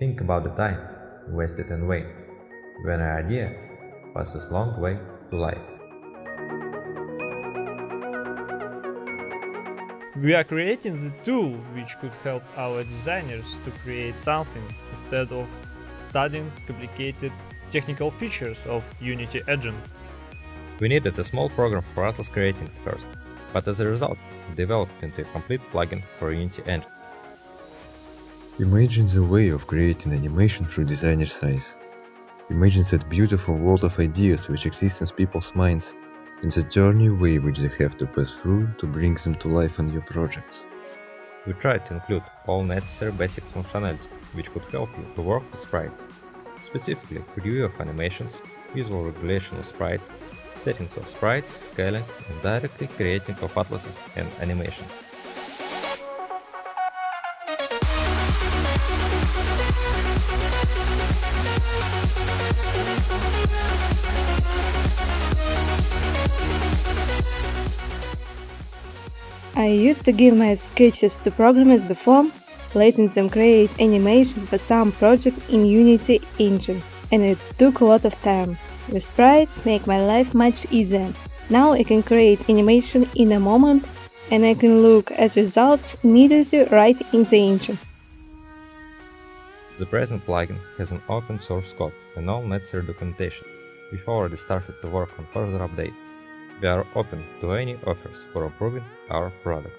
Think about the time wasted in vain, when an idea passes a long way to life. We are creating the tool which could help our designers to create something instead of studying complicated technical features of Unity Engine. We needed a small program for Atlas Creating first, but as a result, developed into a complete plugin for Unity Engine. Imagine the way of creating animation through designer's eyes. Imagine that beautiful world of ideas which exists in people's minds and the journey way which they have to pass through to bring them to life in your projects. We tried to include all necessary basic functionality which could help you to work with sprites, specifically preview of animations, visual regulation of sprites, settings of sprites, scaling, and directly creating of atlases and animations. I used to give my sketches to programmers before, letting them create animation for some project in Unity Engine, and it took a lot of time. The sprites make my life much easier. Now I can create animation in a moment and I can look at results immediately right in the engine. The present plugin has an open source code and all necessary documentation. We've already started to work on further update. We are open to any offers for improving our product.